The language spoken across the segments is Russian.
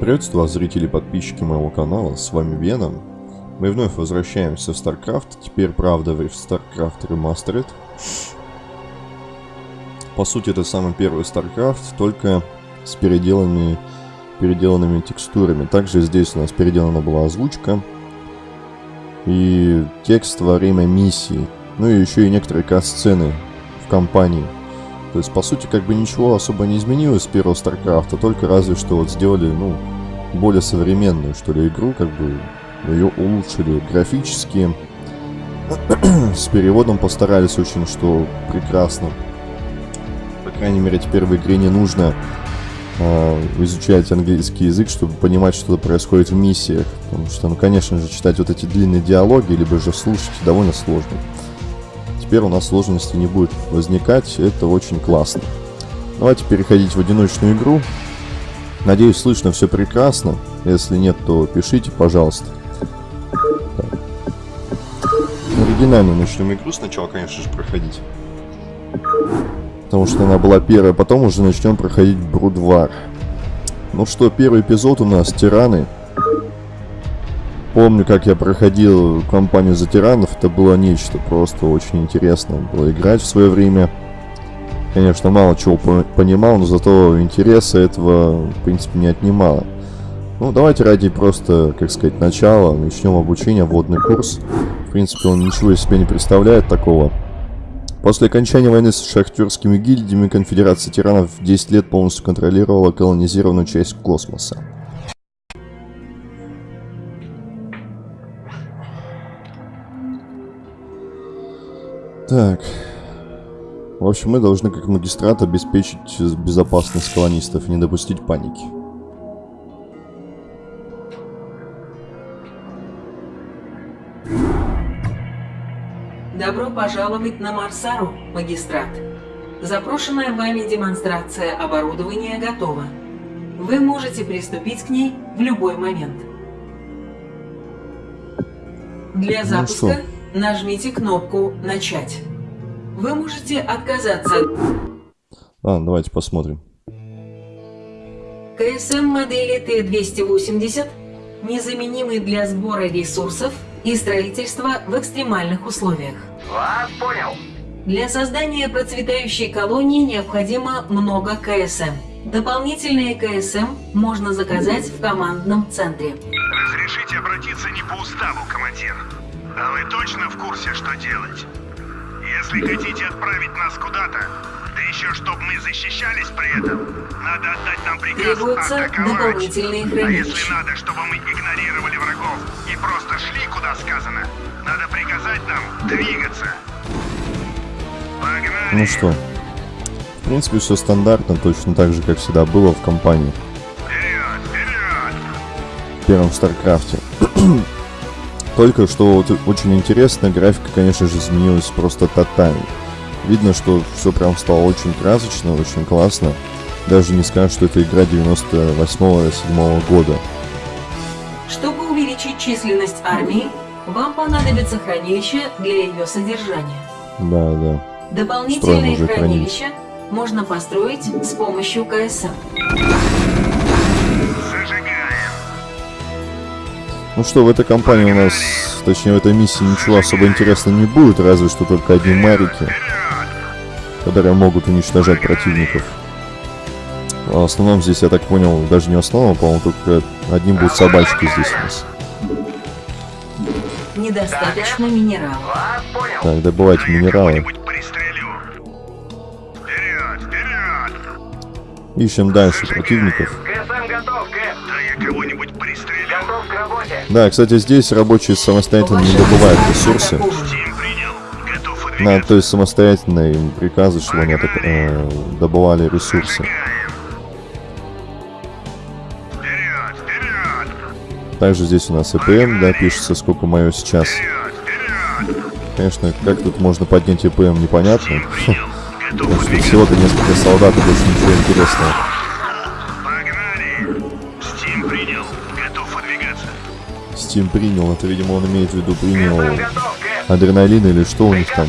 Приветствую вас, зрители и подписчики моего канала, с вами Веном. Мы вновь возвращаемся в StarCraft, теперь, правда, в StarCraft Remastered. По сути, это самый первый StarCraft, только с переделанными, переделанными текстурами. Также здесь у нас переделана была озвучка и текст во время миссии. Ну и еще и некоторые кат-сцены в компании. То есть, по сути, как бы ничего особо не изменилось с первого Старкрафта, только разве что вот сделали, ну, более современную, что ли, игру, как бы ее улучшили графически. с переводом постарались очень, что прекрасно. По крайней мере, теперь в игре не нужно э, изучать английский язык, чтобы понимать, что происходит в миссиях. Потому что, ну, конечно же, читать вот эти длинные диалоги, либо же слушать довольно сложно теперь у нас сложности не будет возникать, это очень классно. Давайте переходить в одиночную игру. Надеюсь, слышно все прекрасно. Если нет, то пишите, пожалуйста. Так. Оригинальную начнем игру сначала, конечно же, проходить. Потому что она была первая, потом уже начнем проходить Брудвар. Ну что, первый эпизод у нас Тираны. Помню, как я проходил кампанию за тиранов, это было нечто просто очень интересно было играть в свое время. Конечно, мало чего понимал, но зато интереса этого, в принципе, не отнимало. Ну, давайте ради просто, как сказать, начала начнем обучение, вводный курс. В принципе, он ничего из себя не представляет такого. После окончания войны с шахтерскими гильдиями Конфедерация тиранов 10 лет полностью контролировала колонизированную часть космоса. Так. В общем, мы должны как магистрат обеспечить безопасность колонистов не допустить паники. Добро пожаловать на Марсару, магистрат. Запрошенная вами демонстрация оборудования готова. Вы можете приступить к ней в любой момент. Для ну запуска ну нажмите кнопку «Начать». Вы можете отказаться. А, давайте посмотрим. КСМ модели Т-280 незаменимый для сбора ресурсов и строительства в экстремальных условиях. Вас понял. Для создания процветающей колонии необходимо много КСМ. Дополнительные КСМ можно заказать в командном центре. Разрешите обратиться не по уставу, командир. А вы точно в курсе, что делать? Если хотите отправить нас куда-то, да еще чтобы мы защищались при этом, надо отдать нам приказ Требуются дополнительные хранилища. А если надо, чтобы мы игнорировали врагов и просто шли куда сказано, надо приказать нам двигаться. Погнали! Ну что, в принципе все стандартно, точно так же, как всегда было в компании. Вперед, вперед! В первом Старкрафте. Только что вот очень интересно, графика, конечно же, изменилась просто тотально. Видно, что все прям стало очень красочно, очень классно. Даже не скажешь, что это игра 98-7 года. Чтобы увеличить численность армии, вам понадобится хранилище для ее содержания. Да, да. Дополнительные хранилища можно построить с помощью КСМ. Ну что, в этой компании у нас, точнее в этой миссии ничего особо интересного не будет, разве что только одни марики, которые могут уничтожать противников. А в основном здесь, я так понял, даже не в основном, по-моему, только одним будут собачки здесь у нас. Недостаточно минералов. Так, добывать минералы. Ищем дальше противников. Да, кстати, здесь рабочие самостоятельно не добывают ресурсы. На, то есть самостоятельно им приказы, чтобы они так, э, добывали ресурсы. Также здесь у нас ЭПМ, да, пишется, сколько мое сейчас. Конечно, как тут можно поднять ЭПМ, непонятно. Потому что всего-то несколько солдат, и больше ничего интересного. Steam принял, это, видимо, он имеет в виду принял адреналин или что у них там.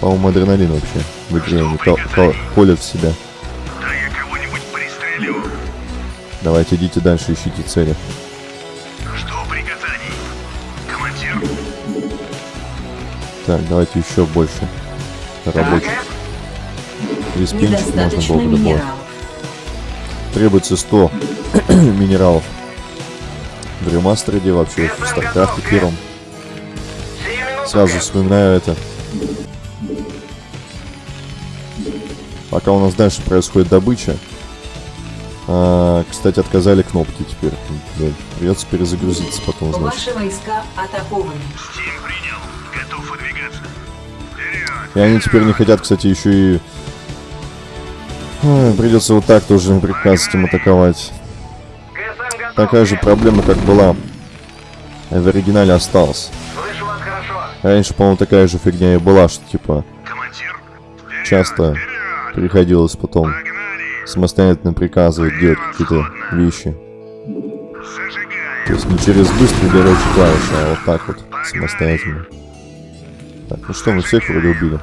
По-моему, адреналин вообще в игре они колят в себя. Давайте идите дальше, ищите цели. Жду приказаний. Командир, Так, давайте еще больше рабочих. Респинчик можно было бы добавить. Требуется 100 минералов. В ремастере вообще, в Старкрафте первом. Сразу вспоминаю это. Пока у нас дальше происходит добыча. А, кстати, отказали кнопки теперь. Блин, Придется перезагрузиться потом, значит. Ваши войска атакованы. Стим принял. Готов выдвигаться. Вперед! И они теперь не хотят, кстати, еще и... Ой, придется вот так тоже приказывать им атаковать. Такая же проблема, как была в оригинале осталась. Раньше, по-моему, такая же фигня и была, что типа часто приходилось потом самостоятельно приказывать делать какие-то вещи. То есть не через быстрый горячий клавиши, а вот так вот, самостоятельно. Так, ну что, мы всех вроде убили.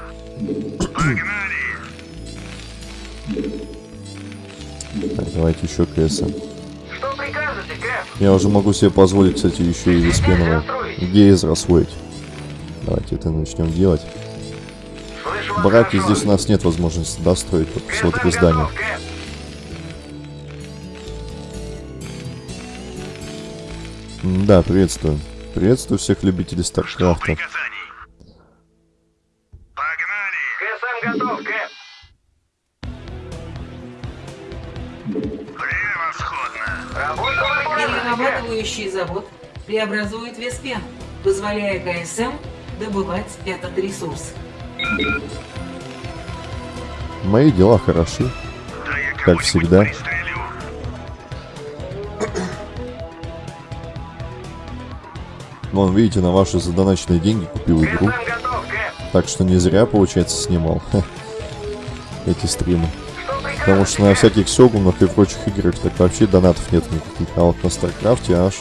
Так, давайте еще КСМ. Я уже могу себе позволить, кстати, еще и Виспенова гейз освоить. Давайте это начнем делать. Браки здесь у нас нет возможности достроить только всего три здания. Да, приветствую. Приветствую всех любителей Старкрафта. Преобразует Веспен, позволяя КСМ добывать этот ресурс. Мои дела хороши. Как всегда. Вон, видите, на ваши задоначенные деньги купил игру. ГСМ. Так что не зря, получается, снимал эти стримы. Потому что на всяких сёгунах и прочих играх так вообще донатов нет никаких. А вот на Старкрафте аж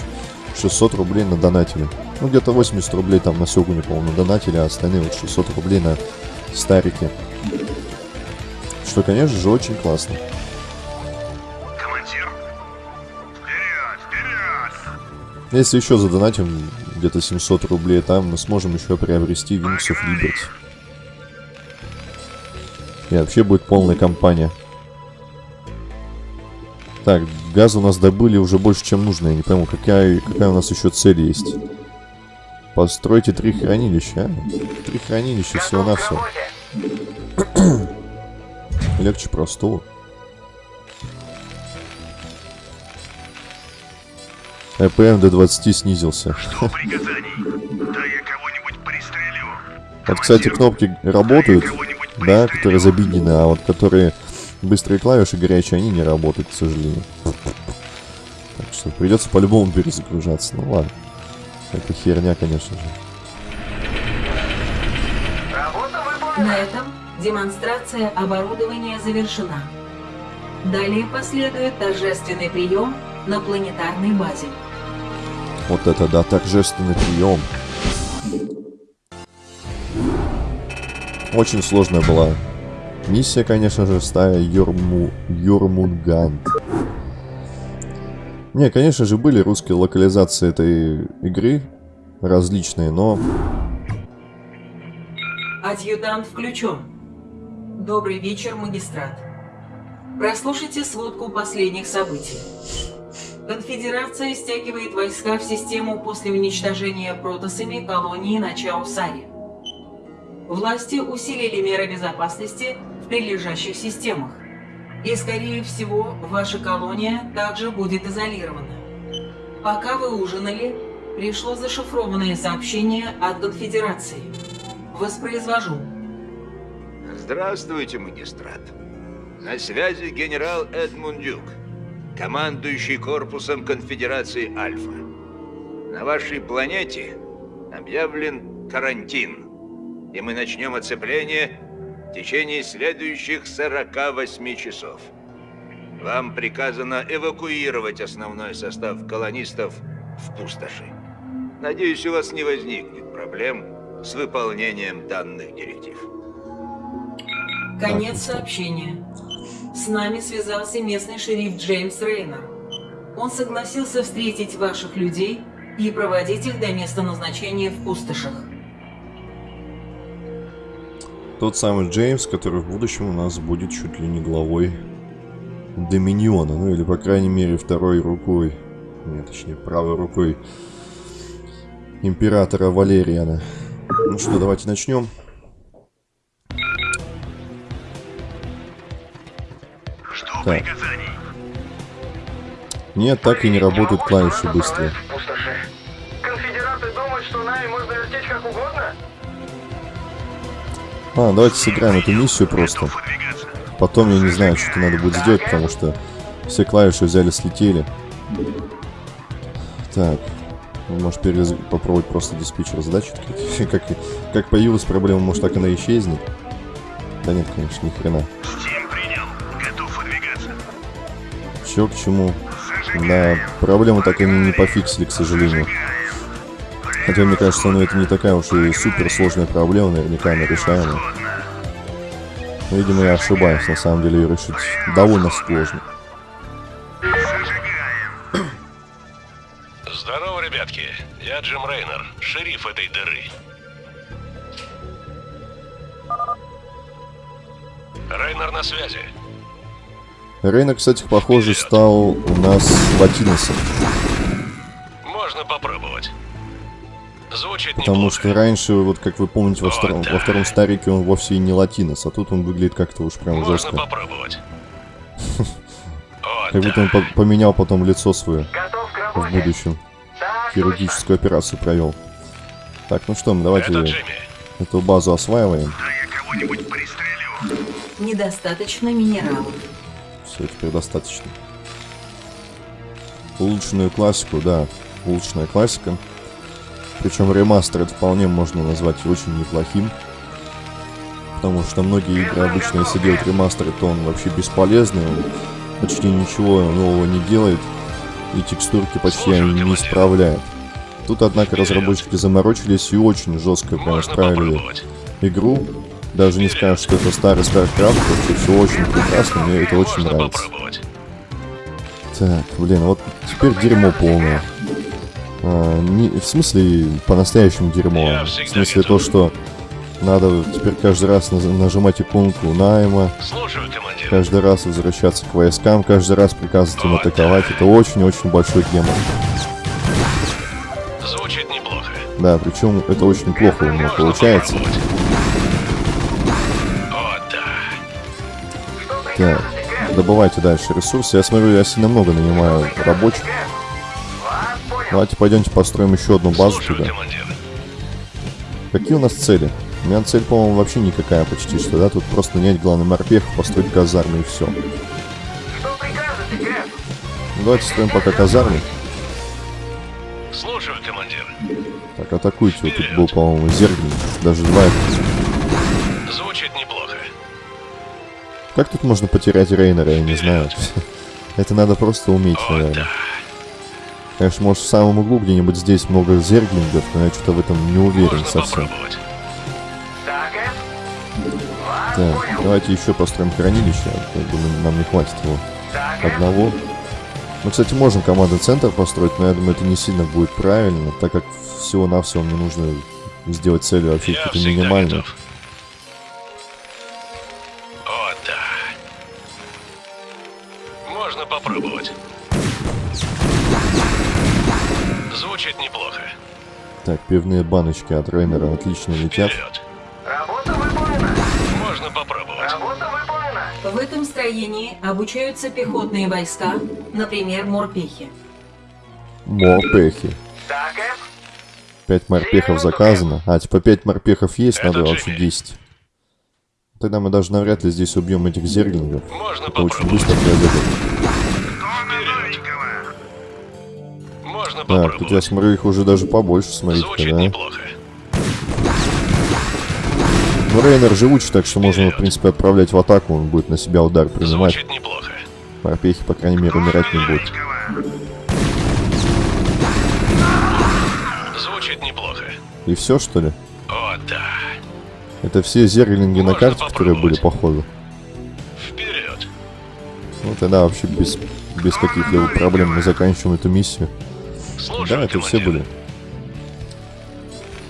600 рублей на донатили. Ну, где-то 80 рублей там на Сёгуне, по-моему, на донатили, а остальные вот 600 рублей на Старике. Что, конечно же, очень классно. Командир, вперед! Вперед! Если еще задонатим где-то 700 рублей, там мы сможем еще приобрести Wings of Liberty. И вообще будет полная компания. Так, газ у нас добыли уже больше, чем нужно. Я не пойму, какая, какая у нас еще цель есть. Постройте три хранилища. а? Три хранилища всего-навсего. Легче простого. ЭПМ до 20 снизился. Приказаний. Да я кого-нибудь пристрелю. Вот, кстати, кнопки работают, да, которые забинены, а вот которые быстрые клавиши горячие, они не работают, к сожалению. Так что придется по-любому перезагружаться. Ну ладно. Это херня, конечно же. Работа На этом демонстрация оборудования завершена. Далее последует торжественный прием на планетарной базе. Вот это да, торжественный прием. Очень сложная была миссия, конечно же, стая Йорму... Йормунгант. Не, конечно же, были русские локализации этой игры, различные, но Адъютант включен. Добрый вечер, магистрат. Прослушайте сводку последних событий. Конфедерация стягивает войска в систему после уничтожения протосами колонии на Чаусаре. Власти усилили меры безопасности прилежащих системах. И, скорее всего, ваша колония также будет изолирована. Пока вы ужинали, пришло зашифрованное сообщение от Конфедерации. Воспроизвожу. Здравствуйте, магистрат. На связи генерал Эдмунд Дюк, командующий корпусом Конфедерации Альфа. На вашей планете объявлен карантин, и мы начнем оцепление в течение следующих 48 часов. Вам приказано эвакуировать основной состав колонистов в пустоши. Надеюсь, у вас не возникнет проблем с выполнением данных директив. Конец сообщения. С нами связался местный шериф Джеймс Рейнер. Он согласился встретить ваших людей и проводить их до места назначения в пустошах. Тот самый Джеймс, который в будущем у нас будет чуть ли не главой Доминиона, ну или по крайней мере второй рукой, нет, точнее правой рукой императора Валериана. Ну что, давайте начнем. Что Так. Нет, так и не работают клавиши быстрые. А, давайте сыграем эту миссию просто. Потом я не знаю, что надо будет сделать, потому что все клавиши взяли, слетели. Так. ну, Может перез- попробовать просто диспетчер задач открыть? как, как появилась проблема, может так она исчезнет? Да нет, конечно, ни хрена. Все к чему. Да, проблему так и не пофиксили, к сожалению. Хотя, мне кажется, ну это не такая уж и супер сложная проблема, наверняка она решаемая. Годно. Но, видимо, я ошибаюсь, на самом деле ее решить довольно сложно. Здорово, ребятки. Я Джим Рейнер, шериф этой дыры. Рейнер на связи. Рейна, кстати, похоже, стал у нас латиносом. Можно попробовать. Звучит Потому неплохо. что раньше, вот как вы помните, во втором, во втором старике он вовсе и не латинос, а тут он выглядит как-то уж прям Можно жестко. попробовать. Как будто он да. по- поменял потом лицо свое в будущем. Хирургическую операцию провел. Так, ну что, мы давайте эту базу осваиваем. Да я кого-нибудь пристрелю. Недостаточно минералов. Все, теперь достаточно. Улучшенную классику, да, улучшенная классика. Причем ремастер это вполне можно назвать очень неплохим. Потому что многие игры обычно, если делать ремастер, то он вообще бесполезный, он почти ничего нового не делает, и текстурки почти они не исправляет. Тут, однако, разработчики заморочились и очень жестко прям исправили игру. Даже не скажешь, что это старый StarCraft, вообще все очень прекрасно, мне это очень нравится. Так, блин, вот теперь дерьмо полное. А, не, в смысле, по-настоящему дерьмо. В смысле то, что надо теперь каждый раз нажимать иконку найма, Слушаю, командир. каждый раз возвращаться к войскам, каждый раз приказывать им Вот атаковать. Это очень-очень большой демон. Звучит неплохо. Да, причем это очень плохо у него получается. Что Так, добывайте дальше ресурсы. Я смотрю, я сильно много нанимаю рабочих. Давайте пойдемте построим еще одну базу Слушаю, туда. командир. Какие у нас цели? У меня цель, по-моему, вообще никакая почти что, да? Тут просто нанять главный морпех, построить казармы и все. Ну, давайте строим пока казармы. Слушаю, командир. Так, атакуйте. Вот тут был, по-моему, Зергин. Даже два. Звучит неплохо. Как тут можно потерять Рейнера, я не знаю. Это надо просто уметь, наверное. да. Конечно, может, в самом углу где-нибудь здесь много зерглингов, но я что-то в этом не уверен Можно совсем. Так, понял. давайте еще построим хранилище. Я думаю, нам не хватит его Кэп? одного. Мы, кстати, можем командный центр построить, но я думаю, это не сильно будет правильно, так как всего-навсего мне нужно сделать цели вообще какие-то минимальные. готов. Звучит неплохо. Так, пивные баночки от Рейнера отлично летят. Вперед. Работа выполнена. Можно попробовать. Работа выполнена. В этом строении обучаются пехотные войска, например, морпехи. Морпехи. Так, Кэп? Пять морпехов заказано. А, типа пять морпехов есть, Это надо вообще Джимми. 10. Тогда мы даже навряд ли здесь убьем этих зерглингов. Можно Это очень быстро произойдет. Можно Так, тут я попробовать. смотрю, их уже даже побольше, смотрите Звучит да? неплохо. Ну, Рейнер живучий, так что можно, в принципе, отправлять в атаку, он будет на себя удар принимать. Звучит неплохо. Морпехи, по крайней мере, умирать не будут. Звучит неплохо. И все, что ли? О, да. Это все зерглинги на Можно карте, которые были попробовать. по ходу. Вперед. Ну, тогда вообще без, без каких-либо проблем мы заканчиваем эту миссию. Слушай, Да, это все были.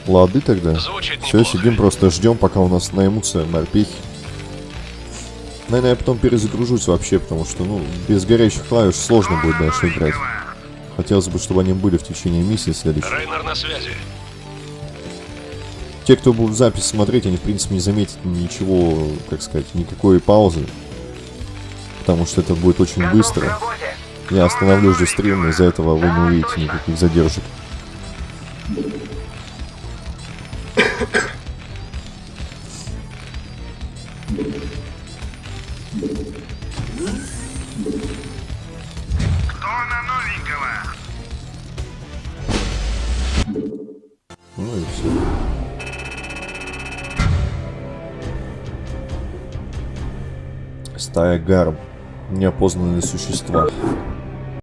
Лады тогда. Звучит Все, неплохо. сидим, просто ждем, пока у нас наймутся морпехи. Наверное, я потом перезагружусь вообще, потому что, ну, без горящих клавиш сложно будет дальше играть. Хотелось бы, чтобы они были в течение миссии следующей. Рейнер на связи. Те, кто будут запись смотреть, они, в принципе, не заметят ничего, как сказать, никакой паузы. Потому что это будет очень Готов к быстро. работе. Я остановлю же стрим, из-за этого вы не увидите никаких задержек. Ну. Стая гарм. Неопознанные существа.